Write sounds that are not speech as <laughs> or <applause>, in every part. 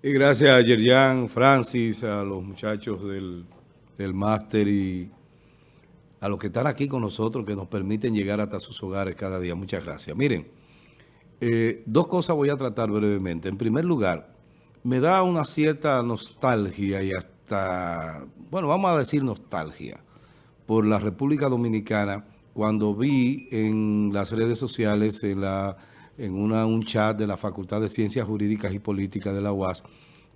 Y gracias a Yerjan, Francis, a los muchachos del, del máster y a los que están aquí con nosotros, que nos permiten llegar hasta sus hogares cada día. Muchas gracias. Miren, eh, dos cosas voy a tratar brevemente. En primer lugar, me da una cierta nostalgia y hasta, bueno, vamos a decir nostalgia, por la República Dominicana, cuando vi en las redes sociales, en la en una, un chat de la Facultad de Ciencias Jurídicas y Políticas de la UAS,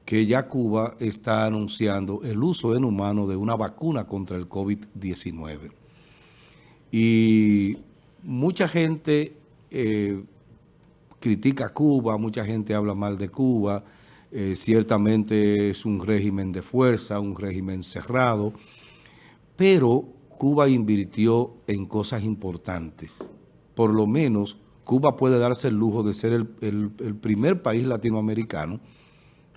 que ya Cuba está anunciando el uso en humano de una vacuna contra el COVID-19. Y mucha gente eh, critica a Cuba, mucha gente habla mal de Cuba, eh, ciertamente es un régimen de fuerza, un régimen cerrado, pero Cuba invirtió en cosas importantes, por lo menos Cuba puede darse el lujo de ser el, primer país latinoamericano,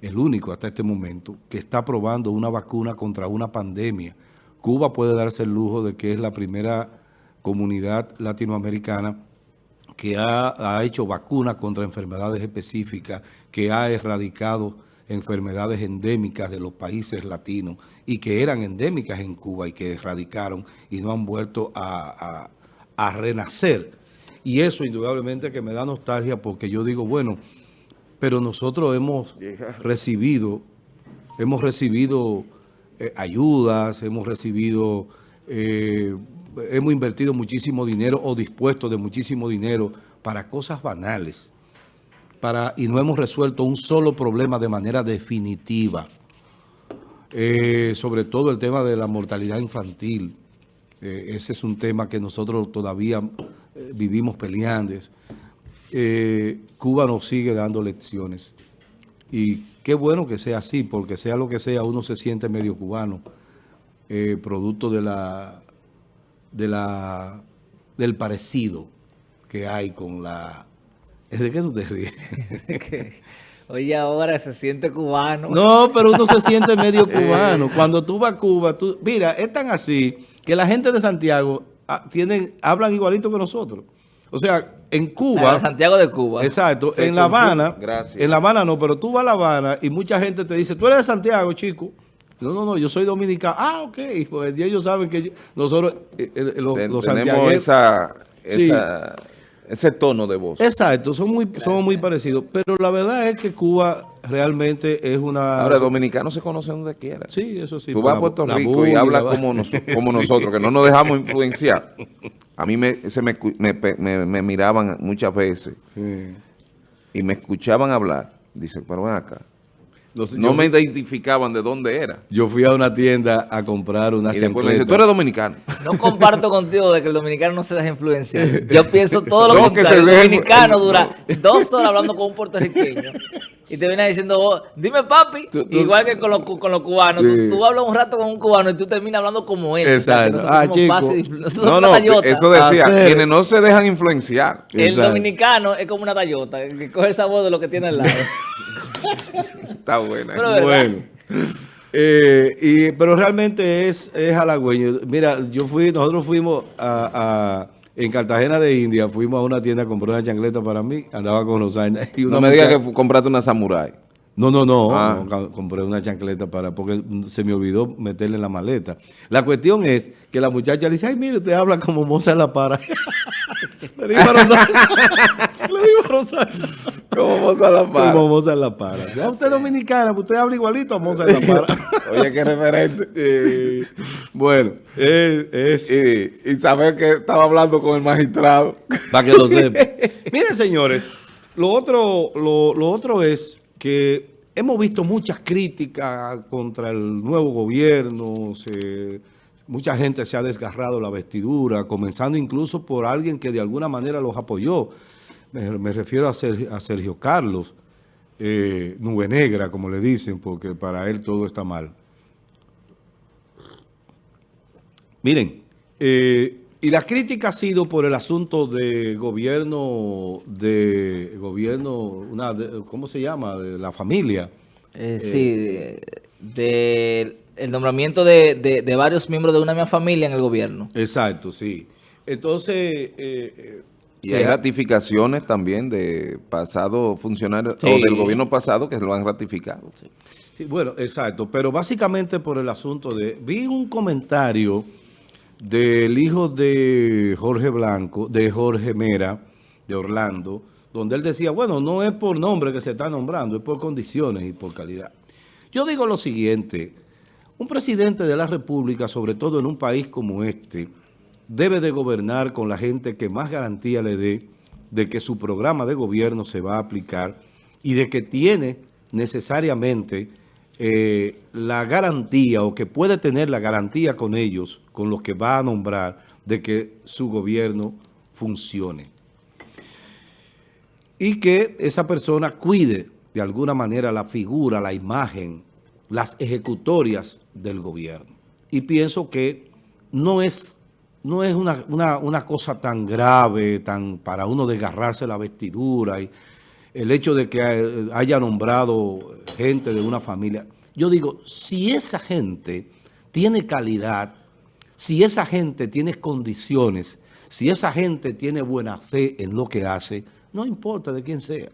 el único hasta este momento, que está probando una vacuna contra una pandemia. Cuba puede darse el lujo de que es la primera comunidad latinoamericana que ha, hecho vacunas contra enfermedades específicas, que ha erradicado enfermedades endémicas de los países latinos y que eran endémicas en Cuba y que erradicaron y no han vuelto a renacer. Y eso indudablemente que me da nostalgia porque yo digo, bueno, pero nosotros hemos recibido, hemos recibido eh, ayudas, hemos recibido, eh, hemos invertido muchísimo dinero o dispuesto de muchísimo dinero para cosas banales. Para, y no hemos resuelto un solo problema de manera definitiva. Eh, sobre todo el tema de la mortalidad infantil. ese es un tema que nosotros todavía eh, vivimos peleando. Eh, Cuba nos sigue dando lecciones. Y qué bueno que sea así, porque sea lo que sea, uno se siente medio cubano, eh, producto de la, de la, del parecido que hay con la... ¿De qué tú te ríes? <laughs> Oye, ahora se siente cubano. No, pero uno se siente medio <laughs> cubano. Cuando tú vas a Cuba, tú, mira, es tan así que la gente de Santiago tienen, hablan igualito que nosotros. O sea, en Cuba... Santiago de Cuba. Exacto. en La Habana... En La Habana no, pero tú vas a La Habana y mucha gente te dice, tú eres de Santiago, chico. No, no, no, yo soy dominicano. Ah, ok. Pues ellos saben que nosotros, eh, eh, los, tenemos esa, esa ese tono de voz. Exacto, son muy, somos muy parecidos. Pero la verdad es que Cuba realmente es una... Ahora, dominicanos se conocen donde quiera. Sí, eso sí. Tú vas a Puerto Rico y hablas como, <laughs> como nosotros, que no nos dejamos influenciar. A mí me, se me, me, miraban muchas veces y me escuchaban hablar. Dicen, pero ven acá no me identificaban de dónde era. Yo fui a una tienda a comprar una Y después me dice, tú eres dominicano. <laughs> No comparto contigo de que el dominicano no se deja influenciar. Yo <laughs> pienso todo lo contrario. el dominicano <laughs> dura dos horas hablando con un puertorriqueño. Y te viene diciendo, oh, dime papi, igual que con los, con los cubanos. Tú, hablas un rato con un cubano y tú terminas hablando como él. Exacto. ah, chico. no, no, eso decía, quienes no se dejan influenciar. El dominicano es como una tallota, que coge el sabor de lo que tiene al lado. Está buena. bueno. Eh, y, pero realmente es, es halagüeño. Mira, yo fui, nosotros fuimos a, en Cartagena de India, fuimos a una tienda a comprar una chancleta para mí, andaba con los años. no me digas que compraste una samurai. No, no, no, ah. compré una chancleta para, porque se me olvidó meterle en la maleta. La cuestión es que la muchacha le dice, ay, mire, usted habla como Moza la para. <laughs> a a. Como Moza la para. Como Moza la para. Si usted es dominicana, usted habla igualito a Moza la para. <laughs> Oye, qué referente. Eh, bueno, es... Y, saber que estaba hablando con el magistrado. Para que lo sepa. <laughs> Miren, señores, lo otro, lo, lo otro es que hemos visto muchas críticas contra el nuevo gobierno, mucha gente se ha desgarrado la vestidura, comenzando incluso por alguien que de alguna manera los apoyó. Me, refiero a Sergio, Carlos, eh, nube negra, como le dicen, porque para él todo está mal. Miren, eh, y la crítica ha sido por el asunto de gobierno, de gobierno, una, ¿cómo se llama? De la familia. Eh, sí, de, el nombramiento de, varios miembros de una misma familia en el gobierno. Exacto, sí. Entonces, eh, Y hay ratificaciones también de pasado funcionarios o del gobierno pasado que lo han ratificado. Sí. bueno, exacto. Pero básicamente por el asunto de... Vi un comentario del hijo de Jorge Blanco, de Jorge Mera, de Orlando, donde él decía, bueno, no es por nombre que se está nombrando, es por condiciones y por calidad. Yo digo lo siguiente, un presidente de la República, sobre todo en un país como este, debe de gobernar con la gente que más garantía le dé de que su programa de gobierno se va a aplicar y de que tiene necesariamente eh, la garantía o que puede tener la garantía con ellos, con los que va a nombrar, de que su gobierno funcione. Y que esa persona cuide de alguna manera la figura, la imagen, las ejecutorias del gobierno. Y pienso que no es no es una, cosa tan grave, tan para uno desgarrarse la vestidura y el hecho de que haya nombrado gente de una familia. Yo digo, si esa gente tiene calidad, si esa gente tiene condiciones, si esa gente tiene buena fe en lo que hace, no importa de quién sea.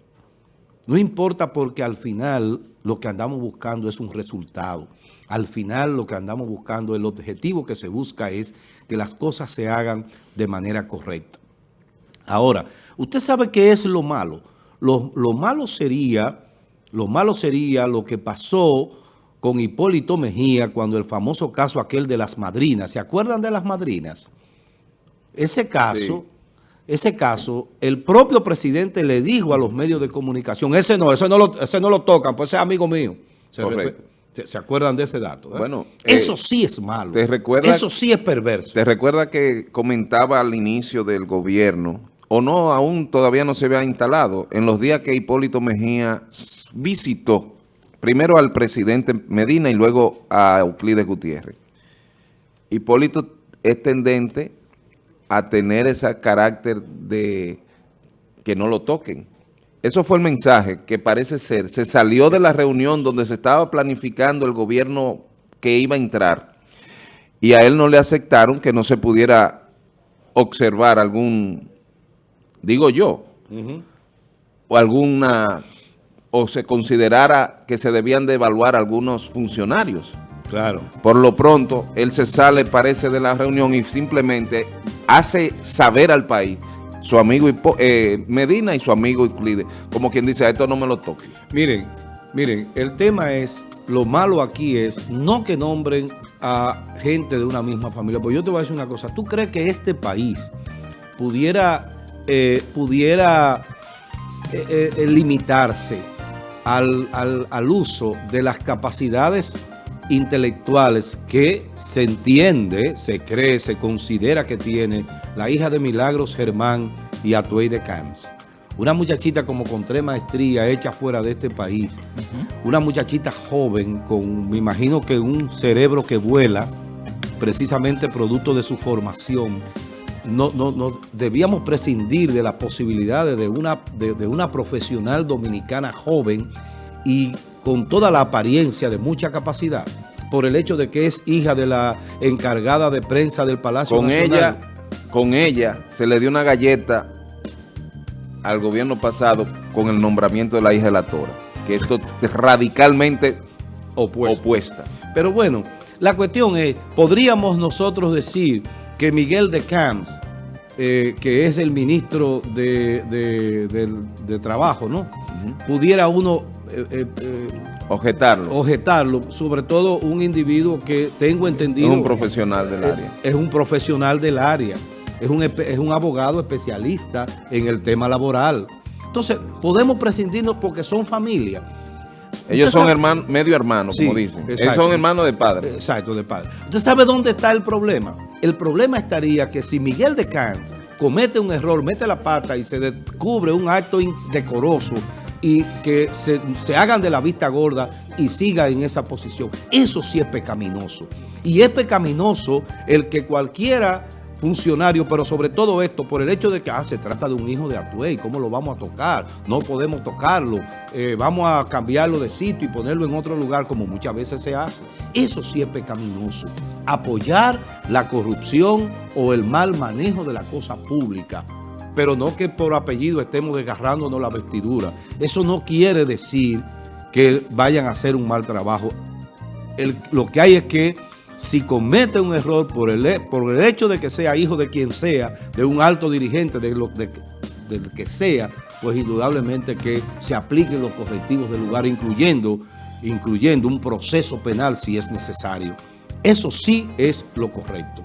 No importa porque al final lo que andamos buscando es un resultado. Al final lo que andamos buscando, el objetivo que se busca es que las cosas se hagan de manera correcta. Ahora, usted sabe qué es lo malo. Lo, malo sería, lo malo sería lo que pasó con Hipólito Mejía cuando el famoso caso aquel de las madrinas. ¿Se acuerdan de las madrinas? Ese caso, ese caso, el propio presidente le dijo a los medios de comunicación, ese no, ese no lo, ese no lo tocan, pues ese es amigo mío. ¿Se, acuerdan de ese dato? Eh? Bueno, Eso eh, sí es malo. Te recuerda, Eso sí es perverso. Te recuerda que comentaba al inicio del gobierno, o no, aún todavía no se había instalado, en los días que Hipólito Mejía visitó primero al presidente Medina y luego a Euclides Gutiérrez. Hipólito es tendente a tener ese carácter de que no lo toquen. Eso fue el mensaje que parece ser. Se salió de la reunión donde se estaba planificando el gobierno que iba a entrar y a él no le aceptaron que no se pudiera observar algún, digo yo, o alguna, o se considerara que se debían de evaluar algunos funcionarios. Claro. Por lo pronto, él se sale, parece, de la reunión y simplemente hace saber al país su amigo eh, Medina y su amigo Euclides. Como quien dice, a esto no me lo toque. Miren, miren, el tema es, lo malo aquí es no que nombren a gente de una misma familia. Pues yo te voy a decir una cosa, ¿tú crees que este país pudiera, eh, pudiera eh, limitarse al, al uso de las capacidades intelectuales que se entiende, se cree, se considera que tiene la hija de Milagros Germán y Atuey de Camps. Una muchachita como con tres maestrías hecha fuera de este país. Una muchachita joven con, me imagino que un cerebro que vuela, precisamente producto de su formación. No, no, no debíamos prescindir de las posibilidades de una, de, de una profesional dominicana joven y con toda la apariencia de mucha capacidad, por el hecho de que es hija de la encargada de prensa del Palacio con Ella, con ella se le dio una galleta al gobierno pasado con el nombramiento de la hija de la Tora, que esto es radicalmente opuesta. Pero bueno, la cuestión es, ¿podríamos nosotros decir que Miguel de Camps, eh, que es el ministro de, de Trabajo, ¿no? Pudiera uno eh, eh, objetarlo. Objetarlo, sobre todo un individuo que tengo entendido... Es un profesional del área. Es un profesional del área, es un, es un abogado especialista en el tema laboral. Entonces, podemos prescindirnos porque son familia. Ellos son hermanos, medio hermanos, como dicen. Ellos son hermanos de padre. Exacto, de padre. ¿Usted sabe dónde está el problema? El problema estaría que si Miguel de Cans comete un error, mete la pata y se descubre un acto indecoroso y que se, hagan de la vista gorda y siga en esa posición. Eso sí es pecaminoso. Y es pecaminoso el que cualquiera funcionario, pero sobre todo esto, por el hecho de que ah, se trata de un hijo de Atuey, ¿cómo lo vamos a tocar? No podemos tocarlo, eh, vamos a cambiarlo de sitio y ponerlo en otro lugar como muchas veces se hace. Eso sí es pecaminoso. Apoyar la corrupción o el mal manejo de la cosa pública pero no que por apellido estemos desgarrándonos la vestidura. Eso no quiere decir que vayan a hacer un mal trabajo. lo que hay es que si comete un error por el, por el hecho de que sea hijo de quien sea, de un alto dirigente, de lo de, que sea, pues indudablemente que se apliquen los correctivos del lugar, incluyendo, incluyendo un proceso penal si es necesario. Eso sí es lo correcto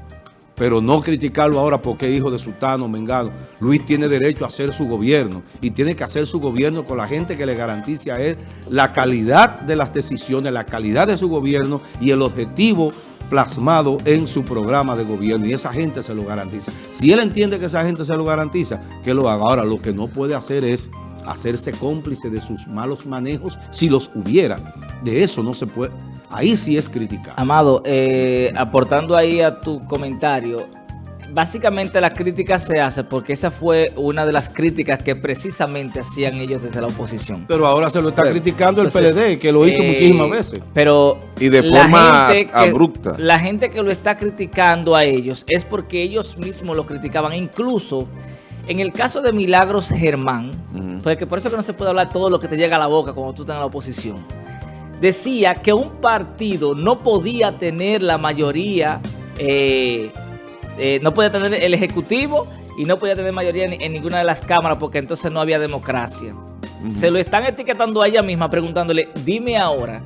pero no criticarlo ahora porque hijo de Sultano Mengado. Luis tiene derecho a hacer su gobierno y tiene que hacer su gobierno con la gente que le garantice a él la calidad de las decisiones, la calidad de su gobierno y el objetivo plasmado en su programa de gobierno y esa gente se lo garantiza. Si él entiende que esa gente se lo garantiza, que lo haga. Ahora, lo que no puede hacer es hacerse cómplice de sus malos manejos si los hubiera. De eso no se puede Ahí sí es criticar. Amado, eh, aportando ahí a tu comentario, básicamente la crítica se hace porque esa fue una de las críticas que precisamente hacían ellos desde la oposición. Pero ahora se lo está criticando el PLD, que lo hizo eh, muchísimas veces. Pero y de forma abrupta. La gente que lo está criticando a ellos es porque ellos mismos lo criticaban. Incluso en el caso de Milagros Germán, porque por eso que no se puede hablar todo lo que te llega a la boca cuando tú estás en la oposición decía que un partido no podía tener la mayoría, eh, eh, no podía tener el Ejecutivo y no podía tener mayoría en, ninguna de las cámaras porque entonces no había democracia. Se lo están etiquetando a ella misma preguntándole, dime ahora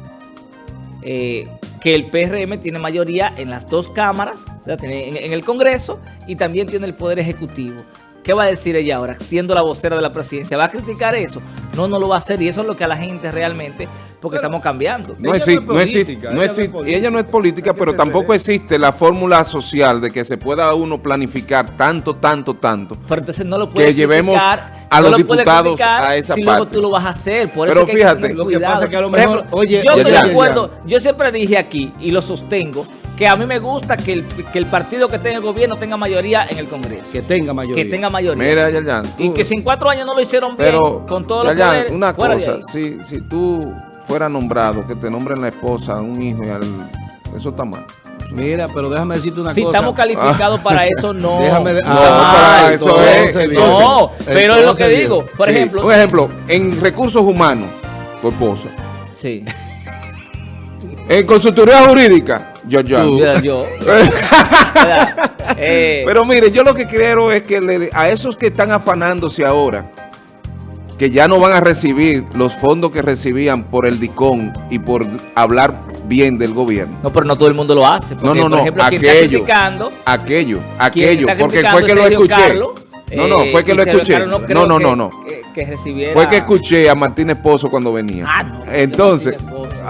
eh, que el PRM tiene mayoría en las dos cámaras, en el Congreso y también tiene el Poder Ejecutivo. ¿Qué va a decir ella ahora, siendo la vocera de la presidencia? ¿Va a criticar eso? No, no lo va a hacer y eso es lo que a la gente realmente, porque estamos cambiando. No existe, no existe, no existe, y ella no es política, pero tampoco existe la fórmula social de que se pueda uno planificar tanto, tanto, tanto. Pero entonces no lo puede que llevemos a los diputados a esa si parte. luego tú lo vas a hacer. Por pero eso fíjate, lo que pasa es que a lo mejor, oye, yo estoy de acuerdo, yo siempre dije aquí y lo sostengo, que a mí me gusta que el, que el partido que tenga el gobierno tenga mayoría en el Congreso. Que tenga mayoría. Que tenga mayoría. Mira, Yayan, Y que si en cuatro años no lo hicieron bien, con poderes, una cosa, si, si tú fueras nombrado, que te nombren la esposa, un hijo, y al, eso está mal. Mira, pero déjame decirte una cosa. Si estamos calificados para eso, no. <laughs> Déjame no, para eso es. no, pero es lo que digo. Por ejemplo. Un ejemplo, en recursos humanos, tu esposa. Sí. En consultoría jurídica, yo, yo. yo. Eh. Pero mire, yo lo que quiero es que le, a esos que están afanándose ahora, que ya no van a recibir los fondos que recibían por el DICON y por hablar bien del gobierno. No, pero no todo el mundo lo hace. no, no, no, ejemplo, aquello, aquello, aquello, porque fue que lo escuché. no, no, fue que lo escuché. No, no, no, no. Que, recibiera... Fue que escuché a Martínez Pozo cuando venía. Ah, no, Entonces...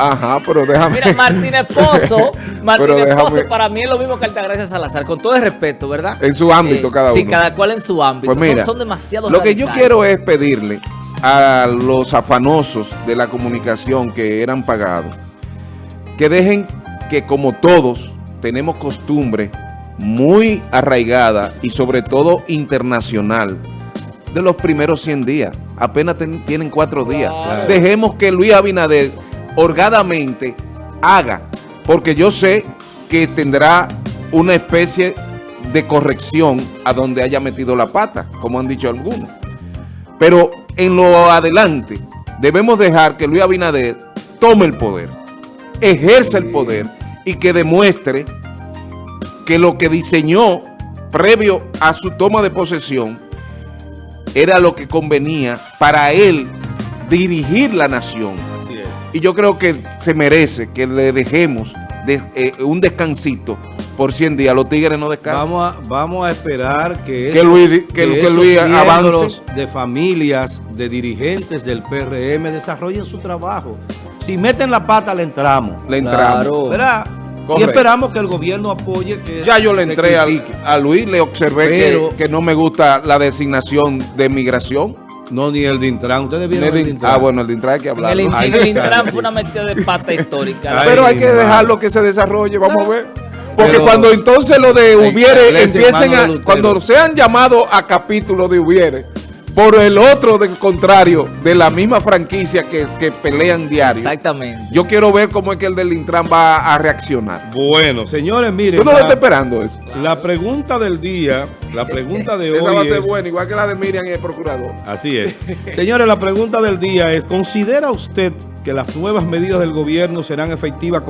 Ajá, pero déjame. Mira, Martínez <laughs> Pozo, Martínez Pozo para mí es lo mismo que Altagracia Salazar, con todo el respeto, ¿verdad? En su ámbito eh, cada uno. Sí, cada cual en su ámbito. Pues mira, son, demasiado Lo que yo quiero es pedirle a los afanosos de la comunicación que eran pagados, que dejen que como todos tenemos costumbre muy arraigada y sobre todo internacional de los primeros 100 días. Apenas tienen cuatro días. Dejemos que Luis Abinader holgadamente haga, porque yo sé que tendrá una especie de corrección a donde haya metido la pata, como han dicho algunos. Pero en lo adelante debemos dejar que Luis Abinader tome el poder, ejerza el poder y que demuestre que lo que diseñó previo a su toma de posesión era lo que convenía para él dirigir la nación y yo creo que se merece que le dejemos eh, un descansito por 100 días. Los Tigres no descansan. Vamos a, vamos a esperar que, que Luis, que, avance. de familias, de dirigentes del PRM desarrollen su trabajo. Si meten la pata, le entramos. Le entramos. ¿Verdad? Y esperamos que el gobierno apoye que Ya yo le entré a, Luis, le observé que, que no me gusta la designación de migración. No, ni el de Intran. Ustedes vieron el, Ah, bueno, el de Intran hay que hablar. El, Intran fue una metida de pata histórica. Pero hay que dejarlo que se desarrolle, vamos a ver. Porque cuando entonces lo de hubiere empiecen a... Cuando sean llamados a capítulo de hubiere, por el otro del contrario, de la misma franquicia que, que, pelean diario. Exactamente. Yo quiero ver cómo es que el del Intran va a reaccionar. Bueno, señores, miren. ¿Tú no lo estás esperando eso? La pregunta del día, la pregunta de hoy Esa va a ser buena, igual que la de Miriam y el procurador. Así es. <laughs> señores, la pregunta del día es, ¿considera usted que las nuevas medidas del gobierno serán efectivas con